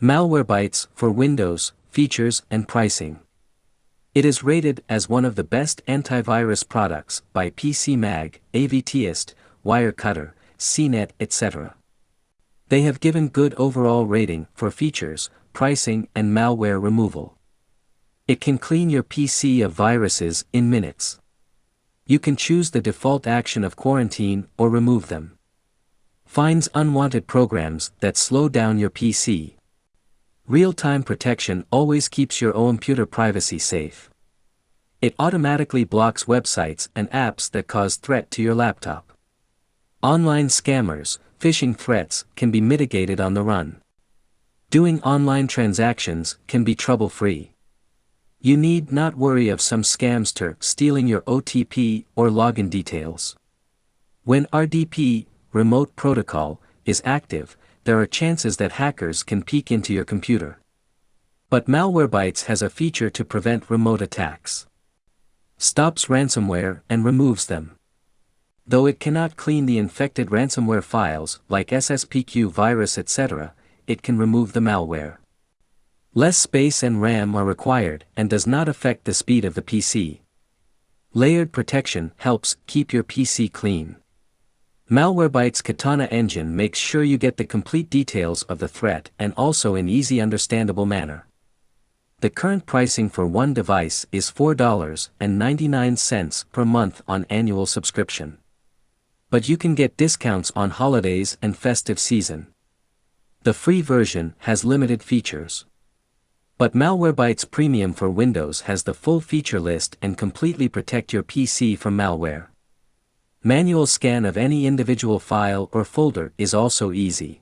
Malwarebytes for Windows, Features and Pricing. It is rated as one of the best antivirus products by PC Mag, AVTest, Wirecutter, CNET, etc. They have given good overall rating for features, pricing and malware removal. It can clean your PC of viruses in minutes. You can choose the default action of quarantine or remove them. Finds unwanted programs that slow down your PC. Real-time protection always keeps your computer privacy safe. It automatically blocks websites and apps that cause threat to your laptop. Online scammers, phishing threats can be mitigated on the run. Doing online transactions can be trouble-free. You need not worry of some scamster stealing your OTP or login details. When RDP, remote protocol, is active, there are chances that hackers can peek into your computer. But Malwarebytes has a feature to prevent remote attacks. Stops ransomware and removes them. Though it cannot clean the infected ransomware files like SSPQ virus etc., it can remove the malware. Less space and RAM are required and does not affect the speed of the PC. Layered protection helps keep your PC clean. Malwarebytes Katana engine makes sure you get the complete details of the threat and also in easy understandable manner. The current pricing for one device is $4.99 per month on annual subscription. But you can get discounts on holidays and festive season. The free version has limited features. But Malwarebytes Premium for Windows has the full feature list and completely protect your PC from malware. Manual scan of any individual file or folder is also easy.